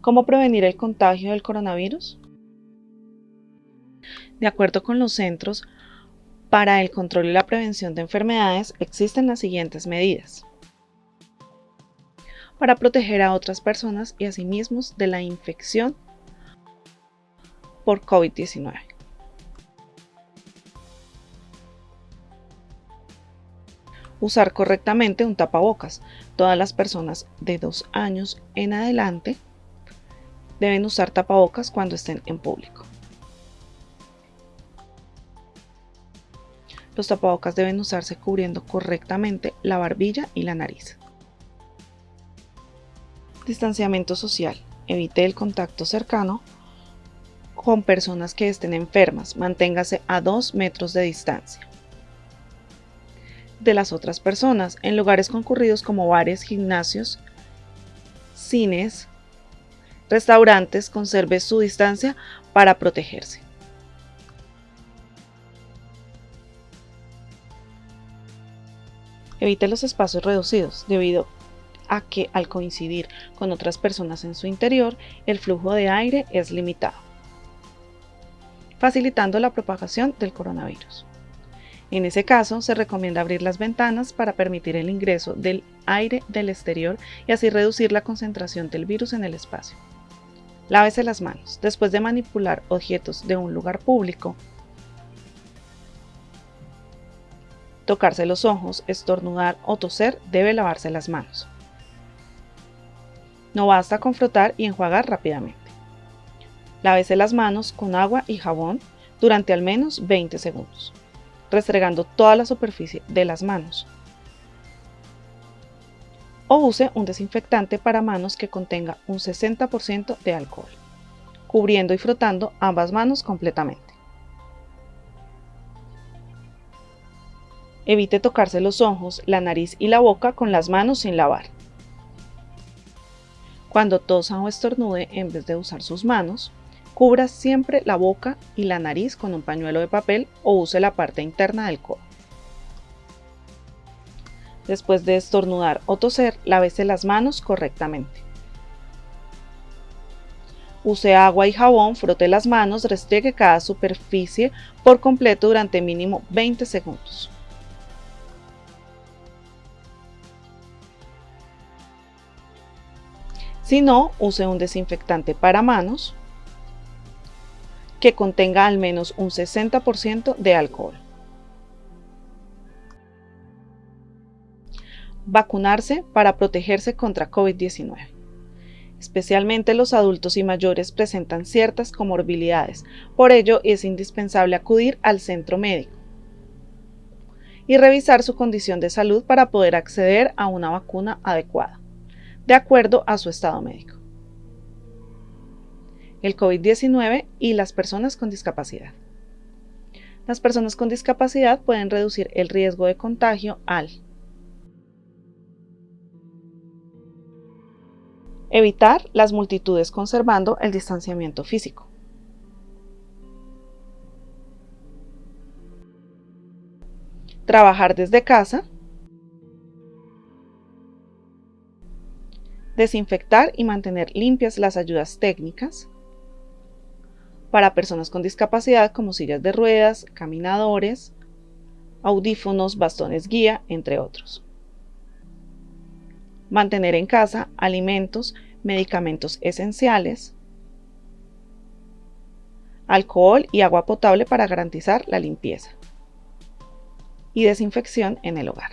¿Cómo prevenir el contagio del coronavirus? De acuerdo con los Centros para el Control y la Prevención de Enfermedades, existen las siguientes medidas para proteger a otras personas y a sí mismos de la infección por COVID-19. Usar correctamente un tapabocas. Todas las personas de dos años en adelante deben usar tapabocas cuando estén en público. Los tapabocas deben usarse cubriendo correctamente la barbilla y la nariz. Distanciamiento social. Evite el contacto cercano con personas que estén enfermas. Manténgase a 2 metros de distancia de las otras personas en lugares concurridos como bares, gimnasios, cines, restaurantes. Conserve su distancia para protegerse. Evite los espacios reducidos debido a que al coincidir con otras personas en su interior, el flujo de aire es limitado, facilitando la propagación del coronavirus. En ese caso, se recomienda abrir las ventanas para permitir el ingreso del aire del exterior y así reducir la concentración del virus en el espacio. Lávese las manos. Después de manipular objetos de un lugar público, tocarse los ojos, estornudar o toser, debe lavarse las manos. No basta con frotar y enjuagar rápidamente. Lávese las manos con agua y jabón durante al menos 20 segundos, restregando toda la superficie de las manos. O use un desinfectante para manos que contenga un 60% de alcohol, cubriendo y frotando ambas manos completamente. Evite tocarse los ojos, la nariz y la boca con las manos sin lavar. Cuando tosa o estornude, en vez de usar sus manos, cubra siempre la boca y la nariz con un pañuelo de papel o use la parte interna del codo. Después de estornudar o toser, lávese las manos correctamente. Use agua y jabón, frote las manos, restregue cada superficie por completo durante mínimo 20 segundos. Si no, use un desinfectante para manos que contenga al menos un 60% de alcohol. Vacunarse para protegerse contra COVID-19. Especialmente los adultos y mayores presentan ciertas comorbilidades, por ello es indispensable acudir al centro médico y revisar su condición de salud para poder acceder a una vacuna adecuada de acuerdo a su estado médico. El COVID-19 y las personas con discapacidad. Las personas con discapacidad pueden reducir el riesgo de contagio al evitar las multitudes conservando el distanciamiento físico. Trabajar desde casa desinfectar y mantener limpias las ayudas técnicas para personas con discapacidad como sillas de ruedas, caminadores, audífonos, bastones guía, entre otros. Mantener en casa alimentos, medicamentos esenciales, alcohol y agua potable para garantizar la limpieza y desinfección en el hogar.